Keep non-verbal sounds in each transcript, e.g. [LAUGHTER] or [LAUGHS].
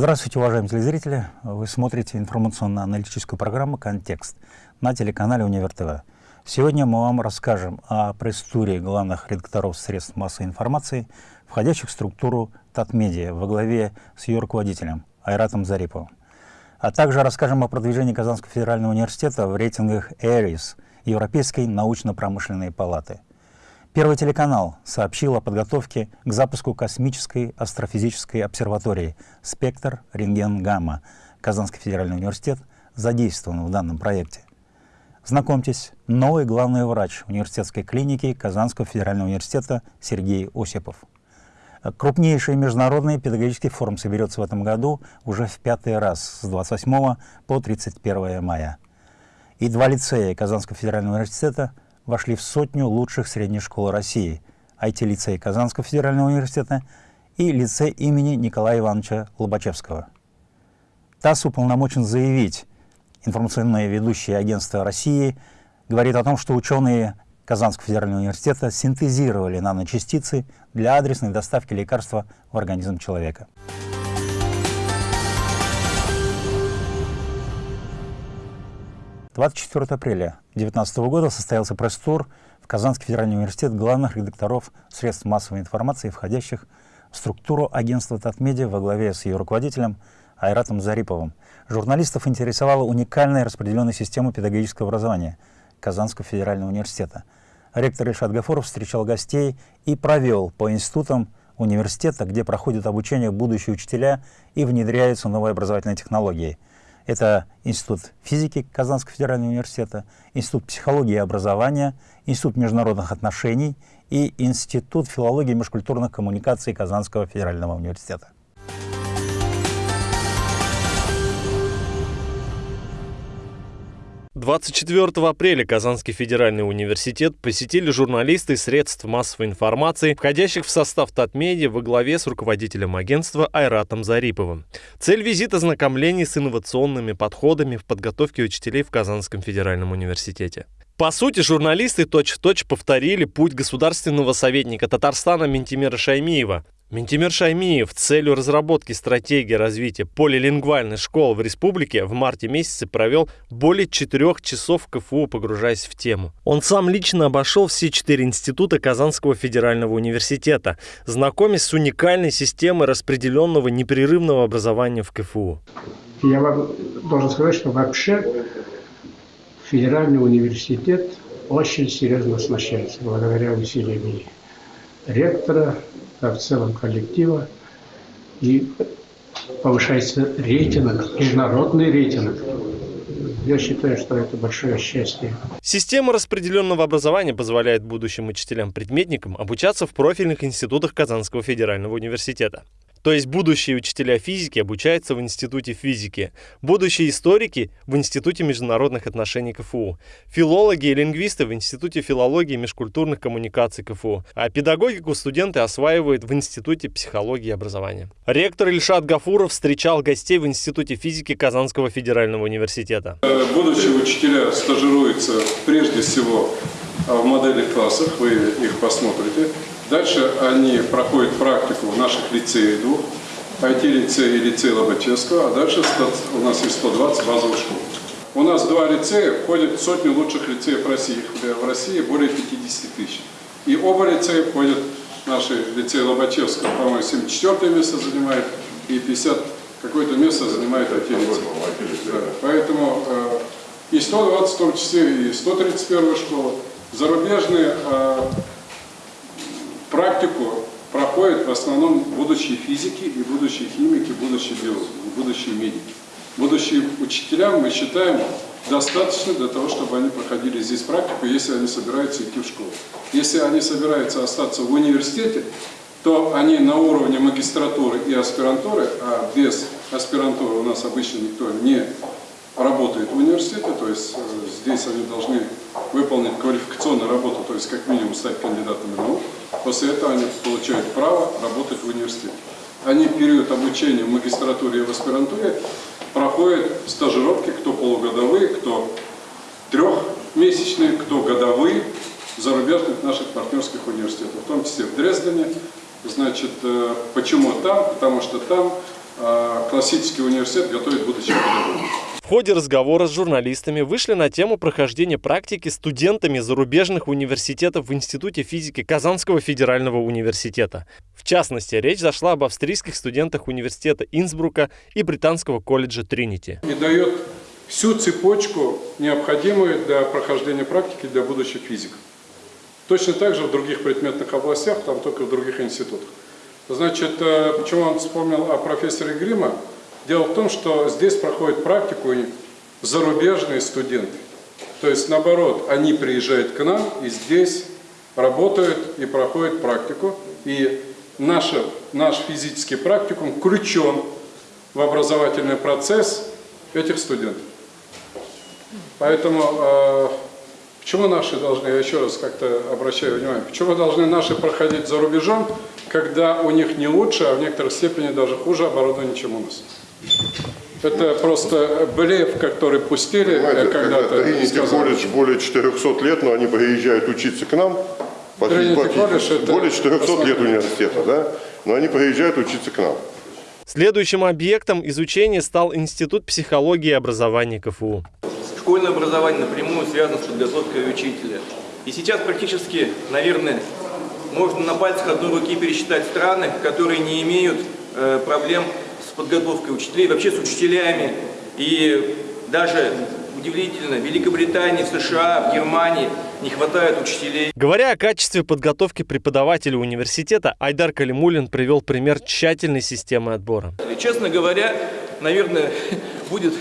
Здравствуйте, уважаемые телезрители! Вы смотрите информационно-аналитическую программу «Контекст» на телеканале «Универ ТВ». Сегодня мы вам расскажем о пресс-туре главных редакторов средств массовой информации, входящих в структуру Татмедиа во главе с ее руководителем Айратом Зариповым. А также расскажем о продвижении Казанского федерального университета в рейтингах «Эрис» Европейской научно-промышленной палаты – Первый телеканал сообщил о подготовке к запуску космической астрофизической обсерватории «Спектр Рентген-Гамма». Казанский федеральный университет задействован в данном проекте. Знакомьтесь, новый главный врач университетской клиники Казанского федерального университета Сергей Осипов. Крупнейший международный педагогический форум соберется в этом году уже в пятый раз с 28 по 31 мая. И два лицея Казанского федерального университета – вошли в сотню лучших средних школ России, IT-лицей Казанского федерального университета и лицей имени Николая Ивановича Лобачевского. ТАСС уполномочен заявить, информационное ведущее агентство России говорит о том, что ученые Казанского федерального университета синтезировали наночастицы для адресной доставки лекарства в организм человека. 24 апреля 2019 года состоялся пресс-тур в Казанский федеральный университет главных редакторов средств массовой информации, входящих в структуру агентства Татмедиа во главе с ее руководителем Айратом Зариповым. Журналистов интересовала уникальная распределенная система педагогического образования Казанского федерального университета. Ректор Ильшат Гафуров встречал гостей и провел по институтам университета, где проходят обучение будущие учителя и внедряются новые образовательные технологии – это Институт физики Казанского федерального университета, Институт психологии и образования, Институт международных отношений и Институт филологии и межкультурных коммуникаций Казанского федерального университета. 24 апреля Казанский федеральный университет посетили журналисты средств массовой информации, входящих в состав Татмедиа во главе с руководителем агентства Айратом Зариповым. Цель визита – знакомление с инновационными подходами в подготовке учителей в Казанском федеральном университете. По сути, журналисты точь-в-точь -точь повторили путь государственного советника Татарстана Ментимира Шаймиева, Ментимир Шаймиев целью разработки стратегии развития полилингвальной школы в республике в марте месяце провел более четырех часов в КФУ, погружаясь в тему. Он сам лично обошел все четыре института Казанского федерального университета, знакомясь с уникальной системой распределенного непрерывного образования в КФУ. Я вам должен сказать, что вообще федеральный университет очень серьезно оснащается благодаря усилиям ректора, а в целом коллектива. И повышается рейтинг, международный рейтинг. Я считаю, что это большое счастье. Система распределенного образования позволяет будущим учителям-предметникам обучаться в профильных институтах Казанского федерального университета. То есть будущие учителя физики обучаются в Институте физики, будущие историки в Институте международных отношений КФУ, филологи и лингвисты в Институте филологии и межкультурных коммуникаций КФУ, а педагогику студенты осваивают в Институте психологии и образования. Ректор Ильшат Гафуров встречал гостей в Институте физики Казанского федерального университета. Будущие учителя стажируются прежде всего в модельных классах, вы их посмотрите. Дальше они проходят практику в наших лицеях двух, IT-лицей и лицей Лобачевского, а дальше у нас есть 120 базовых школ. У нас два лицея входят в сотню лучших лицеев России. В России более 50 тысяч. И оба лицея входят наши лицеи Лобачевского, по-моему, 74 место занимает, и 50 какое-то место занимает IT-лицей. Да. Поэтому э, и 120 в том числе, и 131 школа. Зарубежные э, практику проходят в основном будущие физики и будущие химики, будущие биологи, будущие медики. Будущие учителя, мы считаем, достаточно для того, чтобы они проходили здесь практику, если они собираются идти в школу. Если они собираются остаться в университете, то они на уровне магистратуры и аспирантуры, а без аспирантуры у нас обычно никто не работает в университете, то есть э, здесь они должны выполнить квалификационную работу, то есть как минимум стать кандидатами наук. После этого они получают право работать в университете. Они период обучения в магистратуре и в аспирантуре проходят стажировки, кто полугодовые, кто трехмесячные, кто годовые в зарубежных наших партнерских университетах, в том числе в Дрездене. Значит, э, почему там? Потому что там а классический университет готовит будущих педагогов. Ходе разговора с журналистами вышли на тему прохождения практики студентами зарубежных университетов в Институте физики Казанского федерального университета. В частности, речь зашла об австрийских студентах университета Инсбрука и британского колледжа Тринити. И дает всю цепочку, необходимую для прохождения практики для будущих физиков. Точно так же в других предметных областях, там только в других институтах. Значит, э, почему он вспомнил о профессоре Грима? Дело в том, что здесь проходят практику зарубежные студенты. То есть, наоборот, они приезжают к нам и здесь работают и проходят практику. И наша, наш физический практикум включен в образовательный процесс этих студентов. Поэтому э, почему наши должны, я еще раз как-то обращаю внимание, почему должны наши проходить за рубежом, когда у них не лучше, а в некоторой степени даже хуже оборудование, чем у нас? Это просто блеф, который пустили когда-то. Тринити колледж более 400 лет, но они приезжают учиться к нам. Это более 400 лет университета, да? Но они приезжают учиться к нам. Следующим объектом изучения стал Институт психологии и образования КФУ. Школьное образование напрямую связано с подготовкой учителя. И сейчас практически, наверное, можно на пальцах одной руки пересчитать страны, которые не имеют э, проблем подготовкой учителей, вообще с учителями. И даже удивительно, в Великобритании, в США, в Германии не хватает учителей. Говоря о качестве подготовки преподавателей университета, Айдар Калимулин привел пример тщательной системы отбора. Честно говоря, наверное, [LAUGHS] будет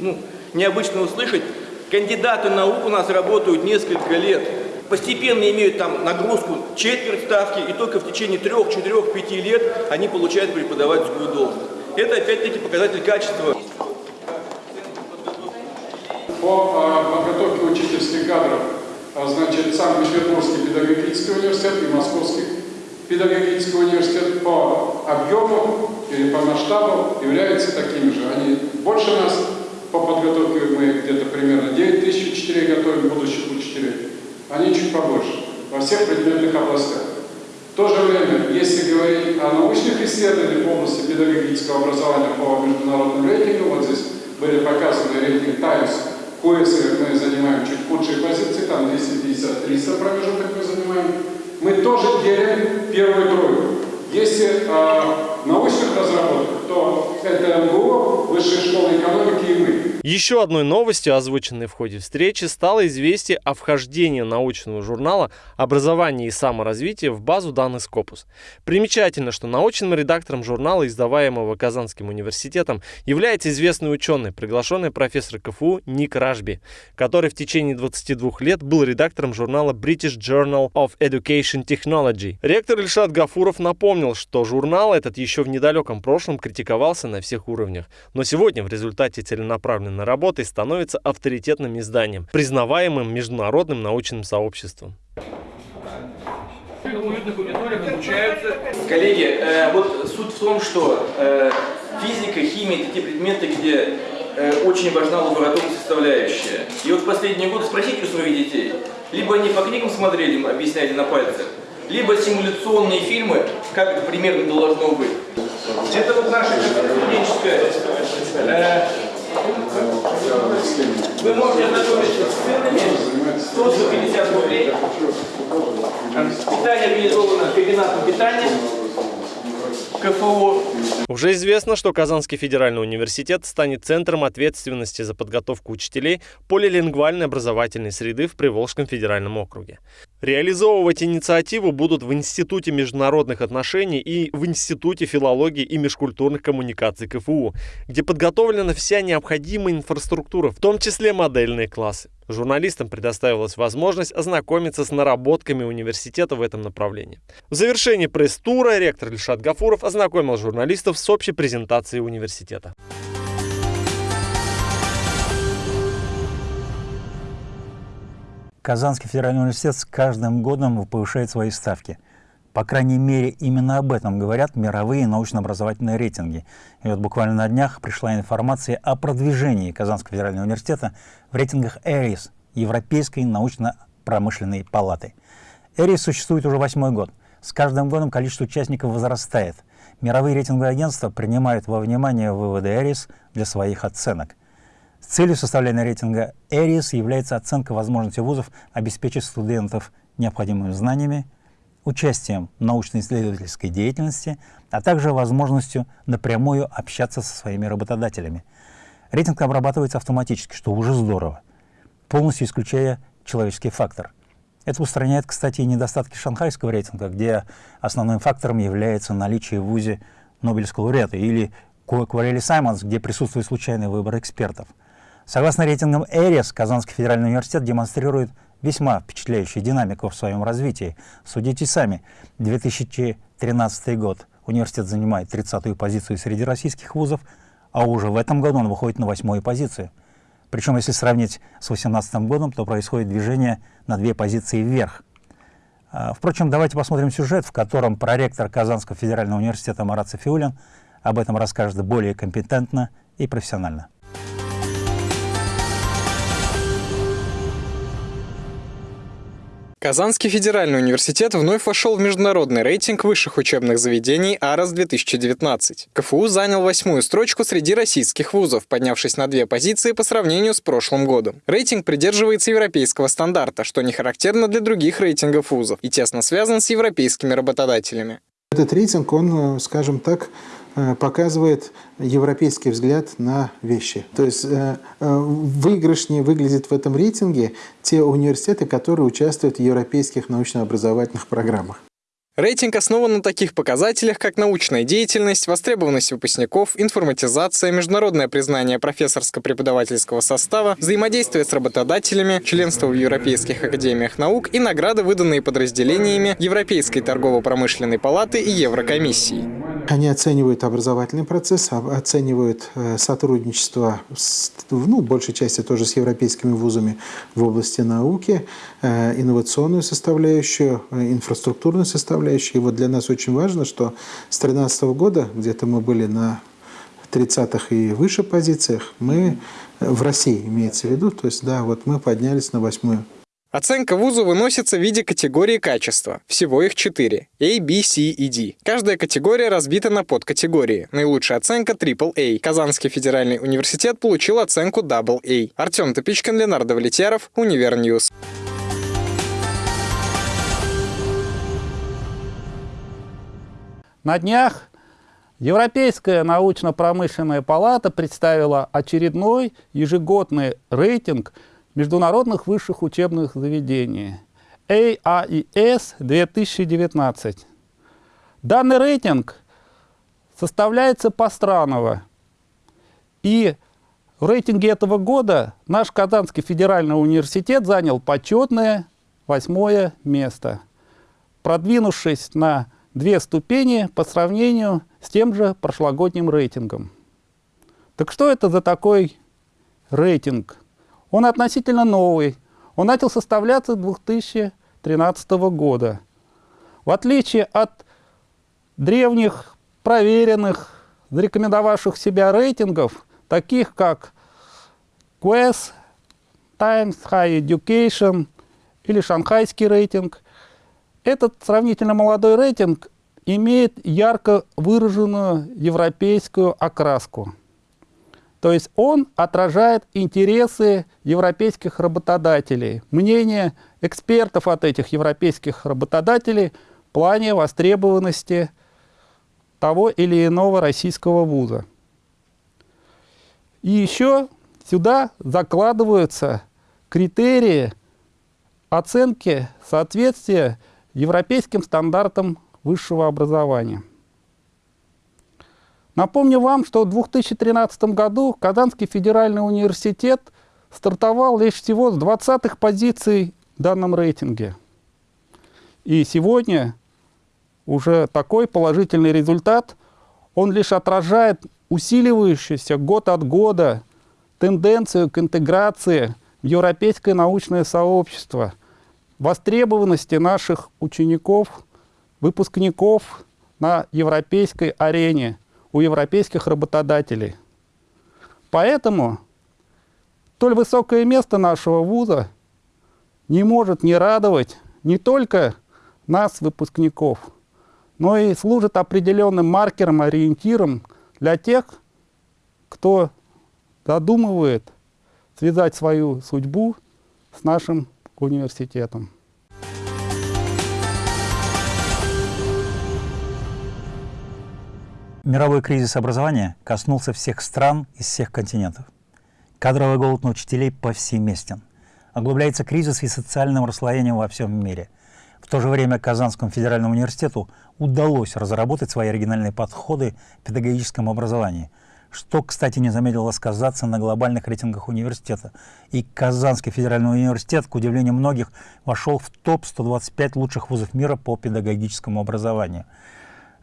ну, необычно услышать, кандидаты наук у нас работают несколько лет, постепенно имеют там нагрузку четверть ставки, и только в течение трех, четырех, пяти лет они получают преподавательскую должность. Это опять-таки показатель качества. По а, подготовке учительских кадров, а, значит, Санкт-Петербургский педагогический университет и Московский педагогический университет по объему или по масштабу являются такими же. Они больше нас по подготовке, мы где-то примерно 9 тысяч учителей готовим, будущих учителей они чуть побольше, во всех предметных областях. В то же время, если говорить о научных исследованиях в области педагогического образования по международным рейтингам, вот здесь были показаны рейтинг Times, в мы занимаем чуть худшие позиции, там 250-300 промежуток мы занимаем. Мы тоже делим первую тройку. Если э, научных разработок, то это МГУ, Высшая школа экономики и мы. Еще одной новостью, озвученной в ходе встречи, стало известие о вхождении научного журнала «Образование и саморазвитие» в базу данных Scopus. Примечательно, что научным редактором журнала, издаваемого Казанским университетом, является известный ученый, приглашенный профессор КФУ Ник Рашби, который в течение 22 лет был редактором журнала British Journal of Education Technology. Ректор Ильшат Гафуров напомнил, что журнал этот еще в недалеком прошлом критиковался на всех уровнях, но сегодня в результате целенаправленной выполненной работой становится авторитетным изданием, признаваемым международным научным сообществом. Коллеги, э, вот суть в том, что э, физика, химия – это те предметы, где э, очень важна лабораторная составляющая. И вот в последние годы спросите у своих детей, либо они по книгам смотрели, объясняли на пальцах, либо симуляционные фильмы, как это примерно должно быть. Это вот наша студенческая э, вы можете ознакомиться с ценами 150 рублей. Питание организовано комбинатом питания. КФУ. Уже известно, что Казанский федеральный университет станет центром ответственности за подготовку учителей полилингвальной образовательной среды в Приволжском федеральном округе. Реализовывать инициативу будут в Институте международных отношений и в Институте филологии и межкультурных коммуникаций КФУ, где подготовлена вся необходимая инфраструктура, в том числе модельные классы. Журналистам предоставилась возможность ознакомиться с наработками университета в этом направлении. В завершении пресс-тура ректор Ильшат Гафуров ознакомил журналистов с общей презентацией университета. Казанский федеральный университет с каждым годом повышает свои ставки. По крайней мере, именно об этом говорят мировые научно-образовательные рейтинги. И вот буквально на днях пришла информация о продвижении Казанского федерального университета в рейтингах ЭРИС, Европейской научно-промышленной палаты. ЭРИС существует уже восьмой год. С каждым годом количество участников возрастает. Мировые рейтинговые агентства принимают во внимание выводы ЭРИС для своих оценок. Целью составления рейтинга ЭРИС является оценка возможности вузов обеспечить студентов необходимыми знаниями, участием в научно-исследовательской деятельности, а также возможностью напрямую общаться со своими работодателями. Рейтинг обрабатывается автоматически, что уже здорово, полностью исключая человеческий фактор. Это устраняет, кстати, и недостатки шанхайского рейтинга, где основным фактором является наличие в ВУЗе Нобелевского лауреата, или Куарели Саймонс, где присутствует случайный выбор экспертов. Согласно рейтингам ЭРИС, Казанский федеральный университет демонстрирует весьма впечатляющую динамику в своем развитии. Судите сами, 2013 год университет занимает 30-ю позицию среди российских вузов, а уже в этом году он выходит на восьмую позицию. Причем, если сравнить с 2018 годом, то происходит движение на две позиции вверх. А, впрочем, давайте посмотрим сюжет, в котором проректор Казанского федерального университета Марат Софиулин об этом расскажет более компетентно и профессионально. Казанский федеральный университет вновь вошел в международный рейтинг высших учебных заведений АРАС-2019. КФУ занял восьмую строчку среди российских вузов, поднявшись на две позиции по сравнению с прошлым годом. Рейтинг придерживается европейского стандарта, что не характерно для других рейтингов вузов и тесно связан с европейскими работодателями. Этот рейтинг, он, э, скажем так, показывает европейский взгляд на вещи. То есть э, э, выигрышнее выглядят в этом рейтинге те университеты, которые участвуют в европейских научно-образовательных программах. Рейтинг основан на таких показателях, как научная деятельность, востребованность выпускников, информатизация, международное признание профессорско-преподавательского состава, взаимодействие с работодателями, членство в Европейских академиях наук и награды, выданные подразделениями Европейской торгово-промышленной палаты и Еврокомиссии. Они оценивают образовательный процесс, оценивают э, сотрудничество, с, ну, большей части тоже с европейскими вузами в области науки, э, инновационную составляющую, э, инфраструктурную составляющую. И вот для нас очень важно, что с 2013 года, где-то мы были на 30-х и выше позициях, мы в России имеется в виду, то есть да, вот мы поднялись на восьмую Оценка вузу выносится в виде категории качества. Всего их четыре. A, B, C и D. Каждая категория разбита на подкатегории. Наилучшая оценка AAA. Казанский федеральный университет получил оценку AA. Артем Топичкин, Ленардо Валетьяров, Univer News. На днях Европейская научно-промышленная палата представила очередной ежегодный рейтинг – международных высших учебных заведений ARES 2019. Данный рейтинг составляется постраново. И в рейтинге этого года наш Казанский федеральный университет занял почетное восьмое место, продвинувшись на две ступени по сравнению с тем же прошлогодним рейтингом. Так что это за такой рейтинг? Он относительно новый. Он начал составляться 2013 года. В отличие от древних, проверенных, зарекомендовавших себя рейтингов, таких как Quest, Times High Education или шанхайский рейтинг, этот сравнительно молодой рейтинг имеет ярко выраженную европейскую окраску. То есть он отражает интересы европейских работодателей, мнение экспертов от этих европейских работодателей в плане востребованности того или иного российского вуза. И еще сюда закладываются критерии оценки соответствия европейским стандартам высшего образования. Напомню вам, что в 2013 году Казанский федеральный университет стартовал лишь всего с 20-х позиций в данном рейтинге. И сегодня уже такой положительный результат, он лишь отражает усиливающуюся год от года тенденцию к интеграции в европейское научное сообщество, востребованности наших учеников, выпускников на европейской арене – у европейских работодателей. Поэтому столь высокое место нашего вуза не может не радовать не только нас, выпускников, но и служит определенным маркером, ориентиром для тех, кто задумывает связать свою судьбу с нашим университетом. Мировой кризис образования коснулся всех стран из всех континентов. Кадровый голод на учителей повсеместен. Оглубляется кризис и социальным расслоением во всем мире. В то же время Казанскому федеральному университету удалось разработать свои оригинальные подходы в педагогическом образовании, что, кстати, не замедлило сказаться на глобальных рейтингах университета. И Казанский федеральный университет, к удивлению многих, вошел в топ-125 лучших вузов мира по педагогическому образованию.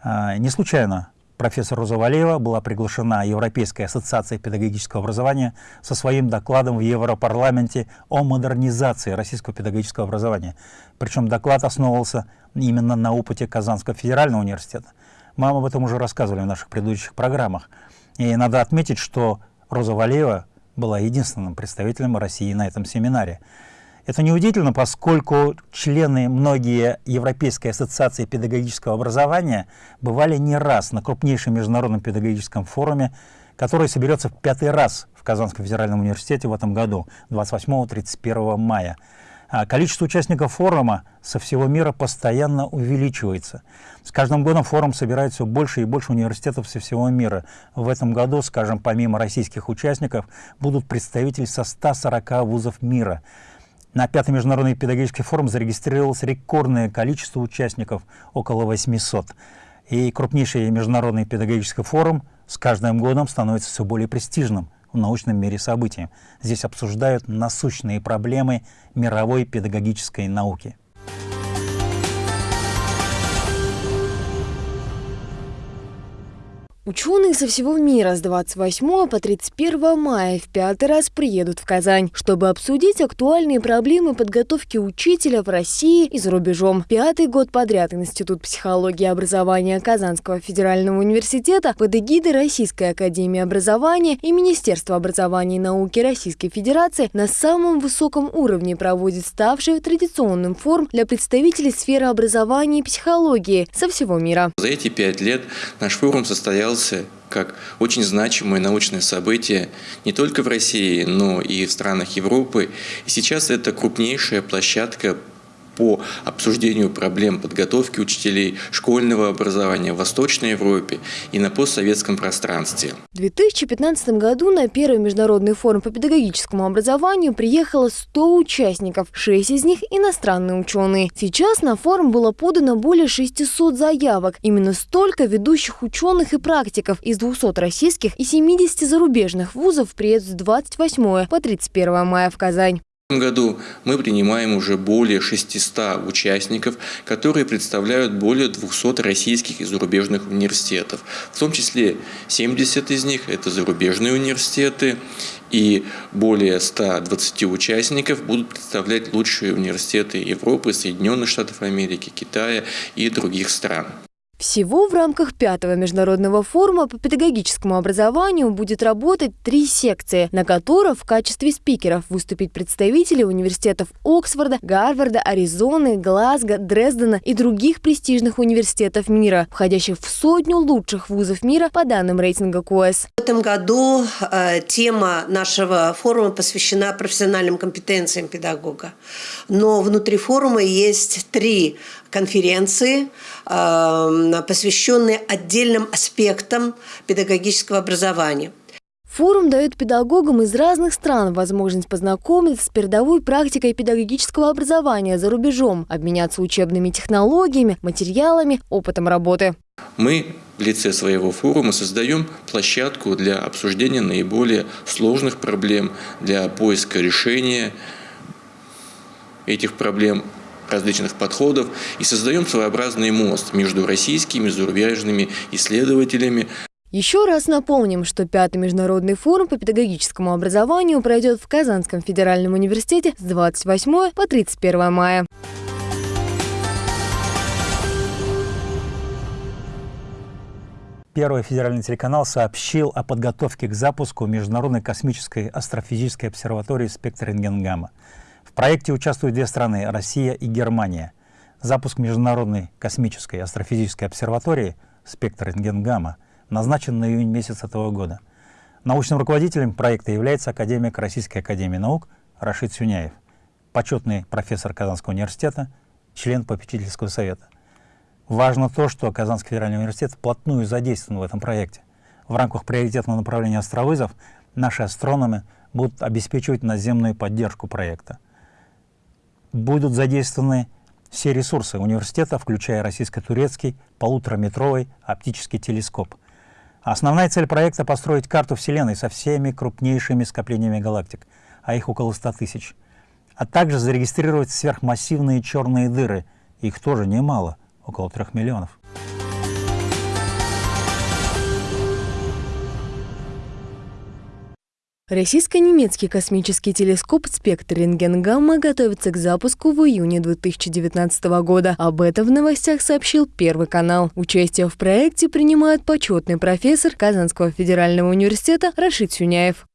А, не случайно профессор Роза Валеева была приглашена Европейской ассоциацией педагогического образования со своим докладом в Европарламенте о модернизации российского педагогического образования. Причем доклад основывался именно на опыте Казанского федерального университета. Мы об этом уже рассказывали в наших предыдущих программах. И надо отметить, что Роза Валеева была единственным представителем России на этом семинаре. Это неудивительно, поскольку члены многие Европейской ассоциации педагогического образования бывали не раз на крупнейшем международном педагогическом форуме, который соберется в пятый раз в Казанском федеральном университете в этом году, 28-31 мая. А количество участников форума со всего мира постоянно увеличивается. С каждым годом форум собирает все больше и больше университетов со всего мира. В этом году, скажем, помимо российских участников, будут представители со 140 вузов мира. На пятый международный педагогический форум зарегистрировалось рекордное количество участников, около 800. И крупнейший международный педагогический форум с каждым годом становится все более престижным в научном мире событий. Здесь обсуждают насущные проблемы мировой педагогической науки. Ученые со всего мира с 28 по 31 мая в пятый раз приедут в Казань, чтобы обсудить актуальные проблемы подготовки учителя в России и за рубежом. Пятый год подряд Институт психологии и образования Казанского федерального университета под эгидой Российской академии образования и Министерства образования и науки Российской Федерации на самом высоком уровне проводит ставший традиционным форум для представителей сферы образования и психологии со всего мира. За эти пять лет наш форум состоялся рассматривался как очень значимое научное событие не только в России, но и в странах Европы. И сейчас это крупнейшая площадка по обсуждению проблем подготовки учителей школьного образования в Восточной Европе и на постсоветском пространстве. В 2015 году на первый международный форум по педагогическому образованию приехало 100 участников, 6 из них иностранные ученые. Сейчас на форум было подано более 600 заявок. Именно столько ведущих ученых и практиков из 200 российских и 70 зарубежных вузов приедут с 28 по 31 мая в Казань. В этом году мы принимаем уже более 600 участников, которые представляют более 200 российских и зарубежных университетов. В том числе 70 из них – это зарубежные университеты, и более 120 участников будут представлять лучшие университеты Европы, Соединенных Штатов Америки, Китая и других стран. Всего в рамках пятого международного форума по педагогическому образованию будет работать три секции, на которых в качестве спикеров выступить представители университетов Оксфорда, Гарварда, Аризоны, Глазго, Дрездена и других престижных университетов мира, входящих в сотню лучших вузов мира по данным рейтинга КОЭС. В этом году э, тема нашего форума посвящена профессиональным компетенциям педагога. Но внутри форума есть три конференции, э, посвященные отдельным аспектам педагогического образования. Форум дает педагогам из разных стран возможность познакомиться с передовой практикой педагогического образования за рубежом, обменяться учебными технологиями, материалами, опытом работы. Мы в лице своего форума создаем площадку для обсуждения наиболее сложных проблем, для поиска решения этих проблем различных подходов и создаем своеобразный мост между российскими и зарубежными исследователями. Еще раз напомним, что пятый международный форум по педагогическому образованию пройдет в Казанском федеральном университете с 28 по 31 мая. Первый федеральный телеканал сообщил о подготовке к запуску Международной космической астрофизической обсерватории «Спектр рентгенгамма». Проекте участвуют две страны – Россия и Германия. Запуск Международной космической астрофизической обсерватории «Спектр рентген-гамма» назначен на июнь месяц этого года. Научным руководителем проекта является академик Российской академии наук Рашид Сюняев, почетный профессор Казанского университета, член попечительского совета. Важно то, что Казанский федеральный университет вплотную задействован в этом проекте. В рамках приоритетного направления астровызов наши астрономы будут обеспечивать наземную поддержку проекта. Будут задействованы все ресурсы университета, включая российско-турецкий полутораметровый оптический телескоп. Основная цель проекта — построить карту Вселенной со всеми крупнейшими скоплениями галактик, а их около 100 тысяч, а также зарегистрировать сверхмассивные черные дыры, их тоже немало, около 3 миллионов. Российско-немецкий космический телескоп «Спектр рентген-гамма» готовится к запуску в июне 2019 года. Об этом в новостях сообщил Первый канал. Участие в проекте принимает почетный профессор Казанского федерального университета Рашид Сюняев.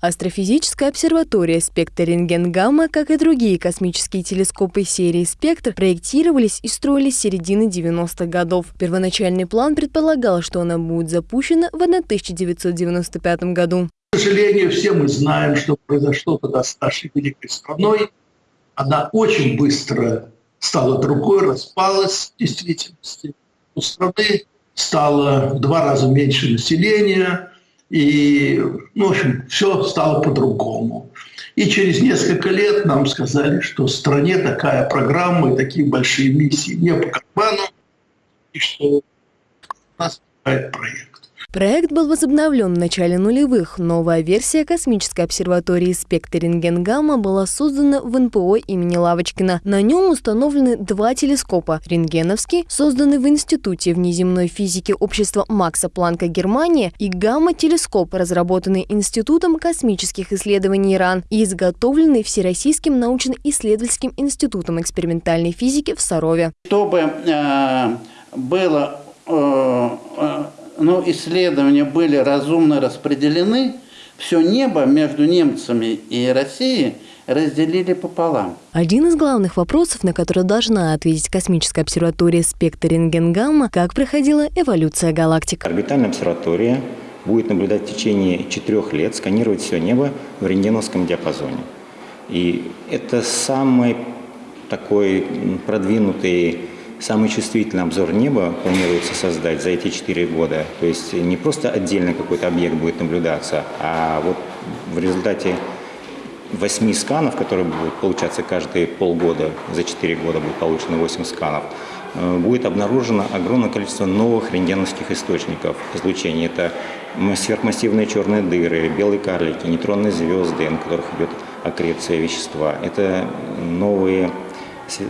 Астрофизическая обсерватория «Спектр рентген-гамма», как и другие космические телескопы серии «Спектр», проектировались и строились с середины 90-х годов. Первоначальный план предполагал, что она будет запущена в 1995 году. К сожалению, все мы знаем, что произошло тогда с нашей великой страной. Она очень быстро стала другой, распалась в действительности. У страны стало в два раза меньше населения, и, ну, в общем, все стало по-другому. И через несколько лет нам сказали, что в стране такая программа и такие большие миссии не по карману, и что нас проект. Проект был возобновлен в начале нулевых. Новая версия космической обсерватории «Спектр рентген-гамма» была создана в НПО имени Лавочкина. На нем установлены два телескопа. Рентгеновский, созданный в Институте внеземной физики общества Макса Планка Германия, и гамма-телескоп, разработанный Институтом космических исследований Иран и изготовленный Всероссийским научно-исследовательским институтом экспериментальной физики в Сарове. Чтобы э, было э, но исследования были разумно распределены, все небо между немцами и Россией разделили пополам. Один из главных вопросов, на который должна ответить космическая обсерватория «Спектр рентген-гамма», как проходила эволюция галактик. Орбитальная обсерватория будет наблюдать в течение четырех лет, сканировать все небо в рентгеновском диапазоне. И это самый такой продвинутый Самый чувствительный обзор неба планируется создать за эти четыре года. То есть не просто отдельно какой-то объект будет наблюдаться, а вот в результате восьми сканов, которые будут получаться каждые полгода, за четыре года будет получено 8 сканов, э, будет обнаружено огромное количество новых рентгеновских источников излучения. Это сверхмассивные черные дыры, белые карлики, нейтронные звезды, на которых идет аккреция вещества. Это новые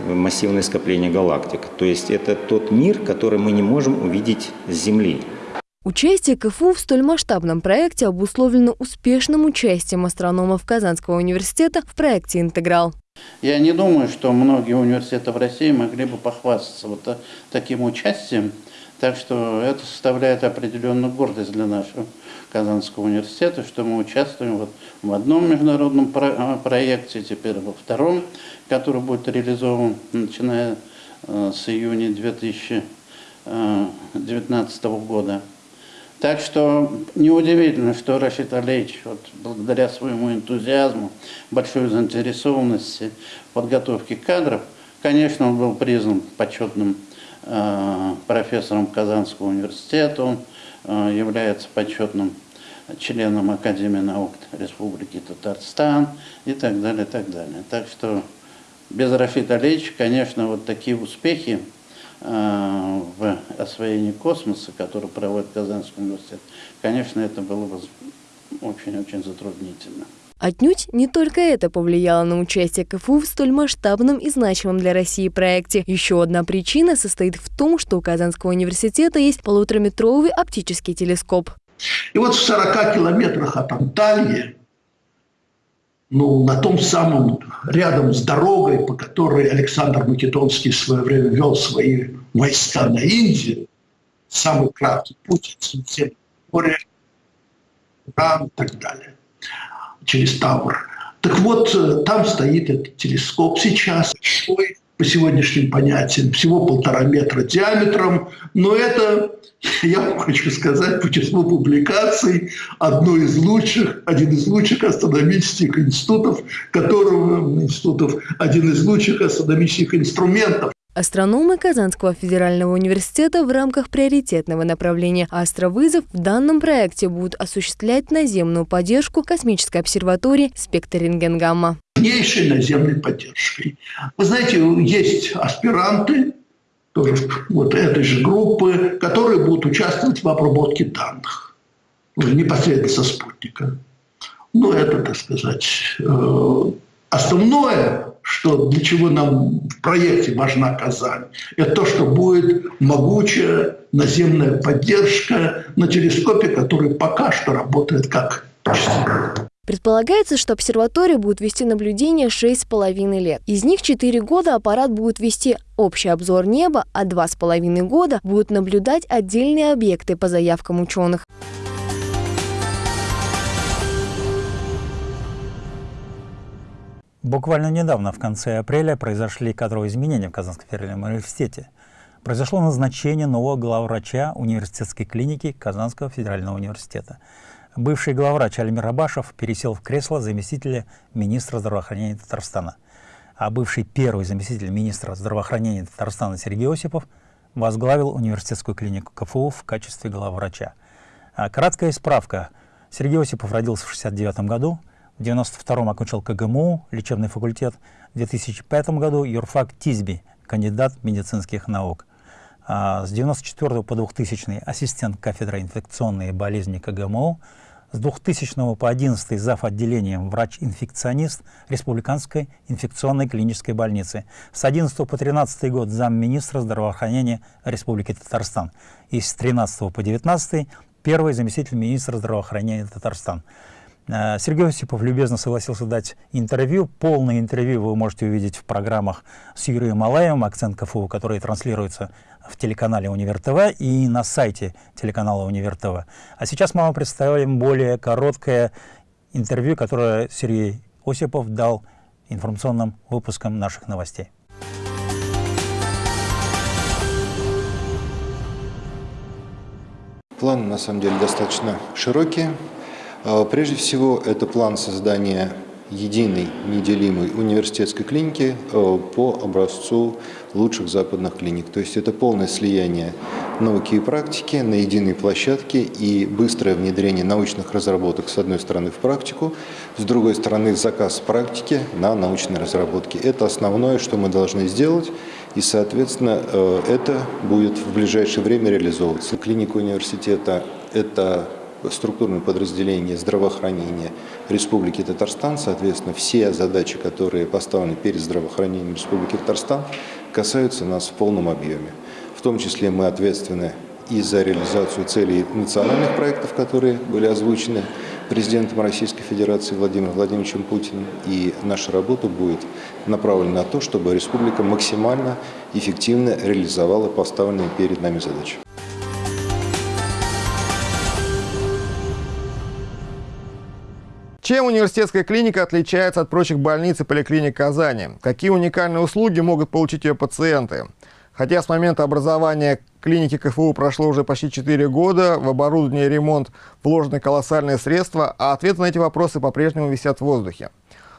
массивное скопление галактик. То есть это тот мир, который мы не можем увидеть с Земли. Участие КФУ в столь масштабном проекте обусловлено успешным участием астрономов Казанского университета в проекте «Интеграл». Я не думаю, что многие университеты в России могли бы похвастаться вот таким участием. Так что это составляет определенную гордость для нашего Казанского университета, что мы участвуем вот в одном международном про проекте, теперь во втором, который будет реализован начиная э, с июня 2019 года. Так что неудивительно, что Рашид Алеевич, вот, благодаря своему энтузиазму, большой заинтересованности в подготовке кадров, конечно, он был признан почетным э, профессором Казанского университета, он э, является почетным членом Академии наук Республики Татарстан и так далее, и так далее. Так что без Рафита Алеевича, конечно, вот такие успехи э, в освоении космоса, который проводит Казанский университет, конечно, это было бы очень-очень затруднительно. Отнюдь не только это повлияло на участие КФУ в столь масштабном и значимом для России проекте. Еще одна причина состоит в том, что у Казанского университета есть полутораметровый оптический телескоп. И вот в 40 километрах от Анталии, ну, на том самом, рядом с дорогой, по которой Александр Македонский в свое время вел свои войска на Индию, самый краткий путь через море, Иран и так далее, через Тавр. Так вот, э, там стоит этот телескоп. Сейчас, большой, по сегодняшним понятиям, всего полтора метра диаметром, но это, [LAUGHS] я вам хочу сказать, по числу публикаций, одно из лучших, один из лучших астрономических институтов, которого, институтов, один из лучших астрономических инструментов, Астрономы Казанского федерального университета в рамках приоритетного направления «Астровызов» в данном проекте будут осуществлять наземную поддержку космической обсерватории «Спектр рентгенгамма». Важнейшей наземной поддержкой. Вы знаете, есть аспиранты, тоже вот этой же группы, которые будут участвовать в обработке данных уже непосредственно со спутника. Ну, это, так сказать, э, основное что для чего нам в проекте важна Казань, это то, что будет могучая наземная поддержка на телескопе, который пока что работает как Предполагается, что обсерватория будет вести наблюдение 6,5 лет. Из них 4 года аппарат будет вести общий обзор неба, а 2,5 года будут наблюдать отдельные объекты по заявкам ученых. Буквально недавно, в конце апреля, произошли кадровые изменения в Казанском федеральном университете. Произошло назначение нового главврача университетской клиники Казанского федерального университета. Бывший главврач Альмир Абашев пересел в кресло заместителя министра здравоохранения Татарстана, а бывший первый заместитель министра здравоохранения Татарстана Сергей Осипов возглавил университетскую клинику КФУ в качестве главврача. А краткая справка. Сергей Осипов родился в 1969 году, в 92-м окончил КГМУ, лечебный факультет. В 2005 году юрфак Тизби, кандидат медицинских наук. А с 94 по 2000 ассистент кафедры инфекционные болезни КГМУ. С 2000 по 11 зав. отделением врач-инфекционист Республиканской инфекционной клинической больницы. С 11 по 13 год замминистра здравоохранения Республики Татарстан. И с 13 по 19 первый заместитель министра здравоохранения Татарстан. Э, Сергей Осипов любезно согласился дать интервью. Полное интервью вы можете увидеть в программах с Юрием Малаевым «Акцент КФУ», которые транслируются в телеканале Универ ТВ и на сайте телеканала Универ ТВ. А сейчас мы вам представим более короткое интервью, которое Сергей Осипов дал информационным выпускам наших новостей. План на самом деле достаточно широкий. А, прежде всего, это план создания единой, неделимой университетской клиники а, по образцу лучших западных клиник. То есть это полное слияние науки и практики на единой площадке и быстрое внедрение научных разработок с одной стороны в практику, с другой стороны заказ практики на научные разработки. Это основное, что мы должны сделать, и, соответственно, а, это будет в ближайшее время реализовываться. Клиника университета – это структурное подразделение здравоохранения Республики Татарстан. Соответственно, все задачи, которые поставлены перед здравоохранением Республики Татарстан, касаются нас в полном объеме. В том числе мы ответственны и за реализацию целей национальных проектов, которые были озвучены президентом Российской Федерации Владимиром Владимировичем Путиным. И наша работа будет направлена на то, чтобы республика максимально эффективно реализовала поставленные перед нами задачи. Чем университетская клиника отличается от прочих больниц и поликлиник Казани? Какие уникальные услуги могут получить ее пациенты? Хотя с момента образования клиники КФУ прошло уже почти 4 года, в оборудование и ремонт вложены колоссальные средства, а ответы на эти вопросы по-прежнему висят в воздухе.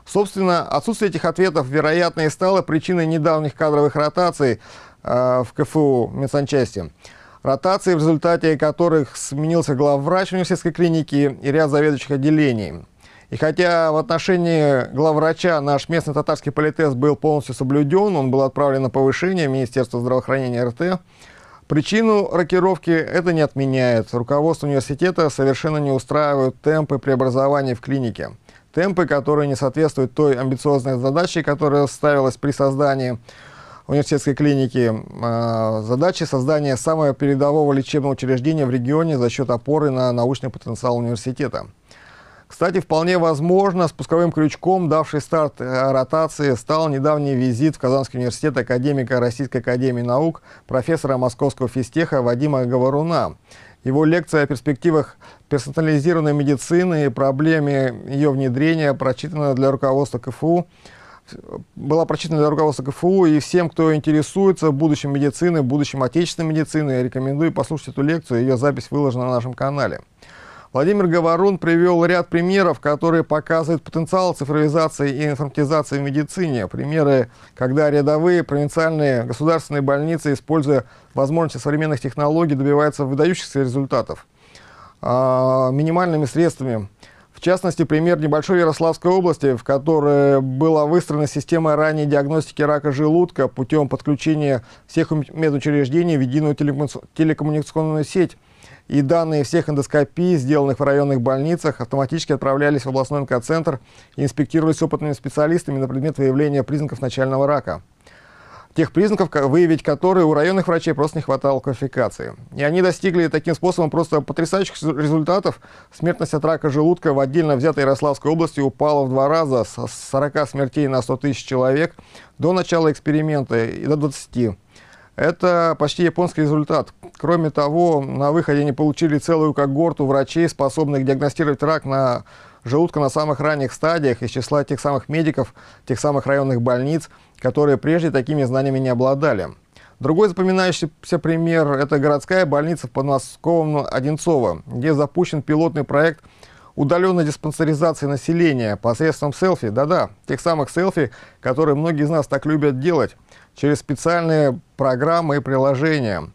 Собственно, отсутствие этих ответов, вероятно, и стало причиной недавних кадровых ротаций э, в КФУ медсанчасти. Ротации, в результате которых сменился главврач университетской клиники и ряд заведующих отделений. И хотя в отношении главврача наш местный татарский политест был полностью соблюден, он был отправлен на повышение в Министерство здравоохранения РТ, причину рокировки это не отменяет. Руководство университета совершенно не устраивают темпы преобразования в клинике. Темпы, которые не соответствуют той амбициозной задаче, которая ставилась при создании университетской клиники. А, задача создания самого передового лечебного учреждения в регионе за счет опоры на научный потенциал университета. Кстати, вполне возможно, спусковым крючком, давший старт э, ротации, стал недавний визит в Казанский университет академика Российской академии наук, профессора Московского физтеха Вадима Говоруна. Его лекция о перспективах персонализированной медицины и проблеме ее внедрения прочитана для руководства КФУ была прочитана для руководства КФУ, и всем, кто интересуется будущим медицины, будущим отечественной медицины, рекомендую послушать эту лекцию, ее запись выложена на нашем канале. Владимир Говорун привел ряд примеров, которые показывают потенциал цифровизации и информатизации в медицине. Примеры, когда рядовые провинциальные государственные больницы, используя возможности современных технологий, добиваются выдающихся результатов а, минимальными средствами. В частности, пример небольшой Ярославской области, в которой была выстроена система ранней диагностики рака желудка путем подключения всех медучреждений в единую телекоммуникационную сеть и данные всех эндоскопий, сделанных в районных больницах, автоматически отправлялись в областной онкоцентр и инспектировались опытными специалистами на предмет выявления признаков начального рака. Тех признаков, выявить которые у районных врачей просто не хватало квалификации. И они достигли таким способом просто потрясающих результатов. Смертность от рака желудка в отдельно взятой Ярославской области упала в два раза с 40 смертей на 100 тысяч человек до начала эксперимента и до 20. Это почти японский результат. Кроме того, на выходе они получили целую когорту врачей, способных диагностировать рак на желудка на самых ранних стадиях из числа тех самых медиков, тех самых районных больниц, которые прежде такими знаниями не обладали. Другой запоминающийся пример – это городская больница в подмосковном Одинцово, где запущен пилотный проект удаленной диспансеризации населения посредством селфи. Да-да, тех самых селфи, которые многие из нас так любят делать через специальные программы и приложения.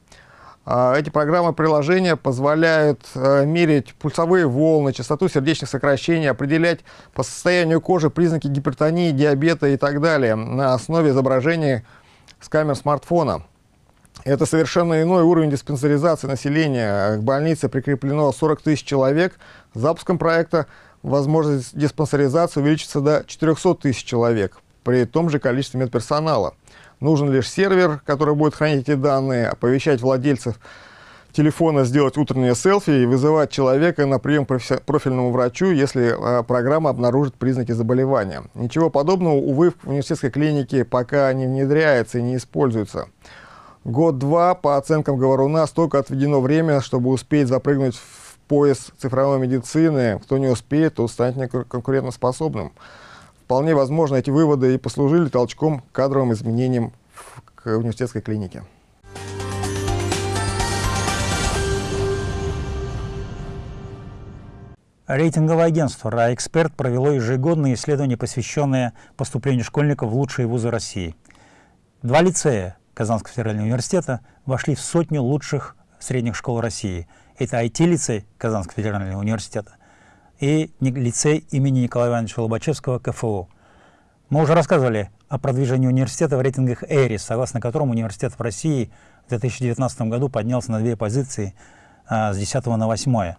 А, эти программы приложения позволяют э, мерить пульсовые волны, частоту сердечных сокращений, определять по состоянию кожи признаки гипертонии, диабета и так далее на основе изображений с камер смартфона. Это совершенно иной уровень диспансеризации населения. К больнице прикреплено 40 тысяч человек. С запуском проекта возможность диспансеризации увеличится до 400 тысяч человек при том же количестве медперсонала. Нужен лишь сервер, который будет хранить эти данные, оповещать владельцев телефона сделать утреннее селфи и вызывать человека на прием профильному врачу, если э, программа обнаружит признаки заболевания. Ничего подобного, увы, в университетской клинике пока не внедряется и не используется. Год-два, по оценкам Говоруна, столько отведено время, чтобы успеть запрыгнуть в пояс цифровой медицины. Кто не успеет, тот станет неконкурентоспособным. Вполне возможно, эти выводы и послужили толчком к кадровым изменениям к университетской клинике. Рейтинговое агентство «РАЭксперт» провело ежегодное исследование, посвященное поступлению школьников в лучшие вузы России. Два лицея Казанского федерального университета вошли в сотню лучших средних школ России. Это IT-лицей Казанского федерального университета и лицей имени Николая Ивановича Лобачевского КФУ. Мы уже рассказывали о продвижении университета в рейтингах ЭРИС, согласно которому университет в России в 2019 году поднялся на две позиции а, с 10 на 8.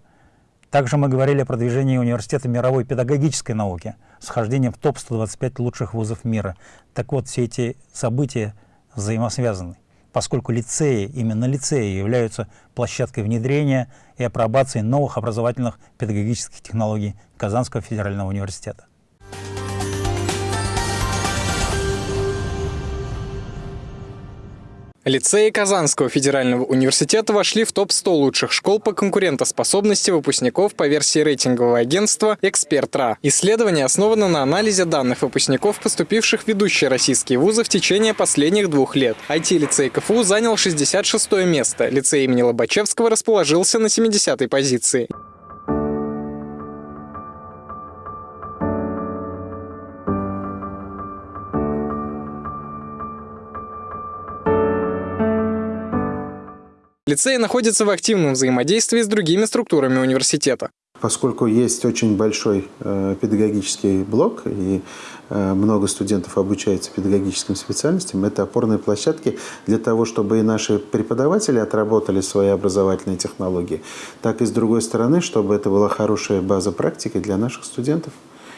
Также мы говорили о продвижении университета мировой педагогической науки с вхождением в топ-125 лучших вузов мира. Так вот, все эти события взаимосвязаны поскольку лицеи, именно лицеи являются площадкой внедрения и апробации новых образовательных педагогических технологий Казанского федерального университета. Лицеи Казанского федерального университета вошли в топ-100 лучших школ по конкурентоспособности выпускников по версии рейтингового агентства «Эксперт.РА». Исследование основано на анализе данных выпускников, поступивших в ведущие российские вузы в течение последних двух лет. IT-лицей КФУ занял 66 место, лицей имени Лобачевского расположился на 70-й позиции. Лицей находится в активном взаимодействии с другими структурами университета. Поскольку есть очень большой э, педагогический блок и э, много студентов обучается педагогическим специальностям, это опорные площадки для того, чтобы и наши преподаватели отработали свои образовательные технологии, так и с другой стороны, чтобы это была хорошая база практики для наших студентов.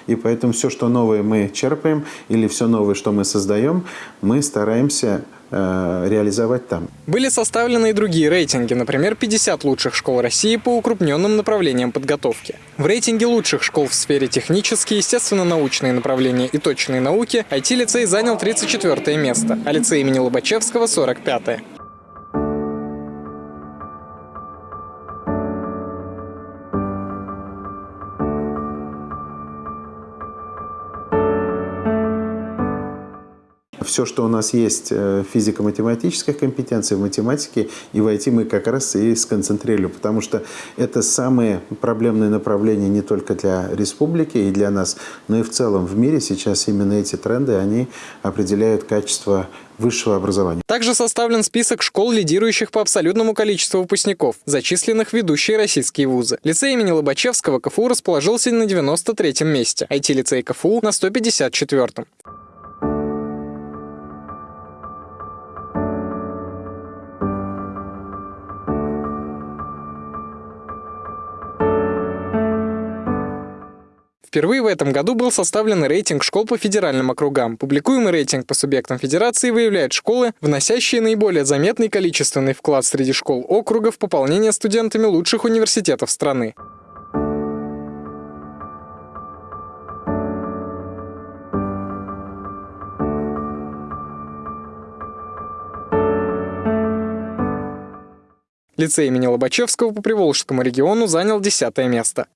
И поэтому все, что новое мы черпаем, или все новое, что мы создаем, мы стараемся реализовать там. Были составлены и другие рейтинги, например, 50 лучших школ России по укрупненным направлениям подготовки. В рейтинге лучших школ в сфере технические, естественно-научные направления и точные науки IT-лицей занял 34 место, а лицей имени Лобачевского – 45 -е. Все, что у нас есть э, физико-математических компетенций, в математике и в IT мы как раз и сконцентрируем, потому что это самые проблемные направления не только для республики и для нас, но и в целом в мире сейчас именно эти тренды, они определяют качество высшего образования. Также составлен список школ, лидирующих по абсолютному количеству выпускников, зачисленных в ведущие российские вузы. Лицей имени Лобачевского КФУ расположился на 93-м месте, IT-лицей КФУ на 154-м. Впервые в этом году был составлен рейтинг школ по федеральным округам. Публикуемый рейтинг по субъектам федерации выявляет школы, вносящие наиболее заметный количественный вклад среди школ округа в пополнение студентами лучших университетов страны. Лицей имени Лобачевского по Приволжскому региону занял десятое место.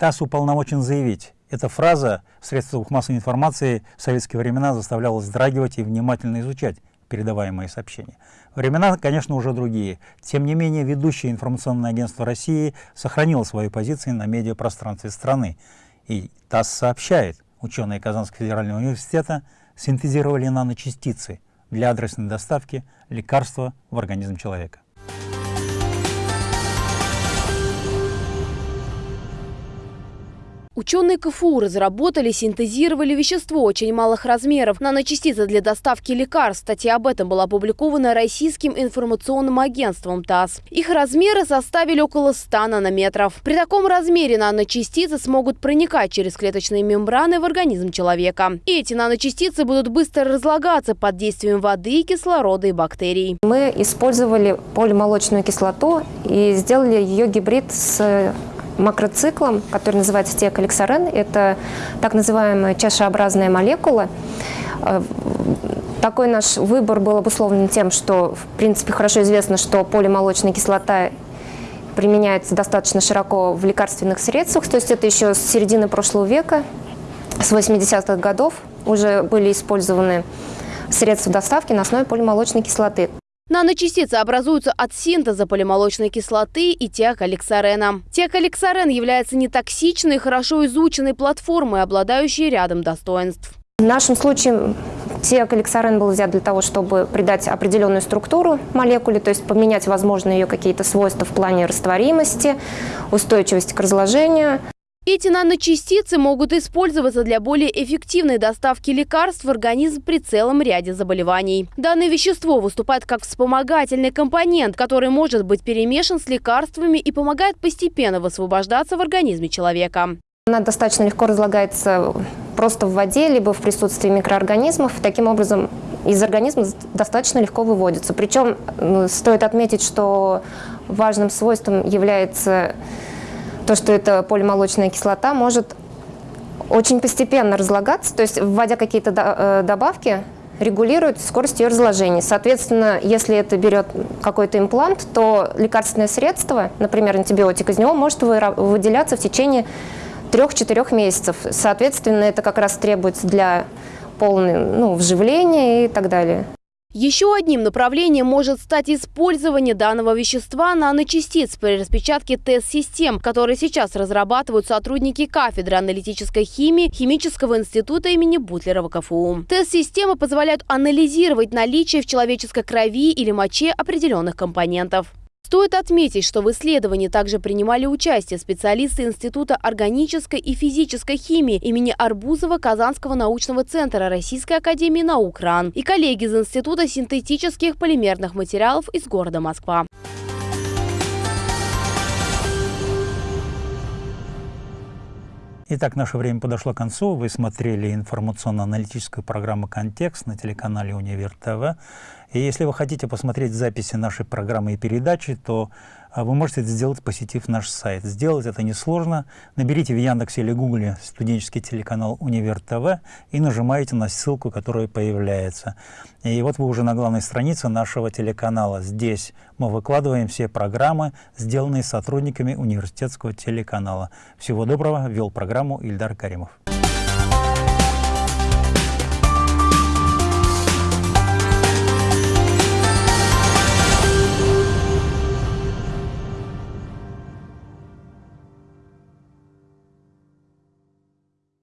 ТАСС уполномочен заявить. Эта фраза в средствах массовой информации в советские времена заставляла вздрагивать и внимательно изучать передаваемые сообщения. Времена, конечно, уже другие. Тем не менее, ведущее информационное агентство России сохранило свои позиции на медиапространстве страны. И ТАСС сообщает, ученые Казанского федерального университета синтезировали наночастицы для адресной доставки лекарства в организм человека. Ученые КФУ разработали, синтезировали вещество очень малых размеров, наночастицы для доставки лекарств. Статья об этом была опубликована Российским информационным агентством ТАСС. Их размеры составили около 100 нанометров. При таком размере наночастицы смогут проникать через клеточные мембраны в организм человека. И эти наночастицы будут быстро разлагаться под действием воды, кислорода и бактерий. Мы использовали полимолочную кислоту и сделали ее гибрид с макроциклом, который называется теокаликсарен. Это так называемая чашеобразная молекула. Э, такой наш выбор был обусловлен тем, что, в принципе, хорошо известно, что полимолочная кислота применяется достаточно широко в лекарственных средствах. То есть это еще с середины прошлого века, с 80-х годов уже были использованы средства доставки на основе полимолочной кислоты. Наночастицы образуются от синтеза полимолочной кислоты и теокаликсарена. Теокаликсарен является нетоксичной хорошо изученной платформой, обладающей рядом достоинств. В нашем случае теокаликсарен был взят для того, чтобы придать определенную структуру молекуле, то есть поменять, возможно, ее какие-то свойства в плане растворимости, устойчивости к разложению. Эти наночастицы могут использоваться для более эффективной доставки лекарств в организм при целом ряде заболеваний. Данное вещество выступает как вспомогательный компонент, который может быть перемешан с лекарствами и помогает постепенно высвобождаться в организме человека. Она достаточно легко разлагается просто в воде, либо в присутствии микроорганизмов. Таким образом, из организма достаточно легко выводится. Причем ну, стоит отметить, что важным свойством является то, что эта полимолочная кислота может очень постепенно разлагаться, то есть вводя какие-то э, добавки, регулирует скорость ее разложения. Соответственно, если это берет какой-то имплант, то лекарственное средство, например, антибиотик, из него может выделяться в течение 3-4 месяцев. Соответственно, это как раз требуется для полного ну, вживления и так далее. Еще одним направлением может стать использование данного вещества наночастиц при распечатке тест-систем, которые сейчас разрабатывают сотрудники кафедры аналитической химии Химического института имени Бутлерова КФУ. Тест-системы позволяют анализировать наличие в человеческой крови или моче определенных компонентов. Стоит отметить, что в исследовании также принимали участие специалисты Института органической и физической химии имени Арбузова Казанского научного центра Российской академии наук РАН и коллеги из Института синтетических полимерных материалов из города Москва. Итак, наше время подошло к концу. Вы смотрели информационно-аналитическую программу «Контекст» на телеканале «Универ ТВ». И если вы хотите посмотреть записи нашей программы и передачи, то а вы можете это сделать, посетив наш сайт. Сделать это несложно. Наберите в Яндексе или Гугле студенческий телеканал «Универ ТВ» и нажимаете на ссылку, которая появляется. И вот вы уже на главной странице нашего телеканала. Здесь мы выкладываем все программы, сделанные сотрудниками университетского телеканала. Всего доброго. Вел программу Ильдар Каримов.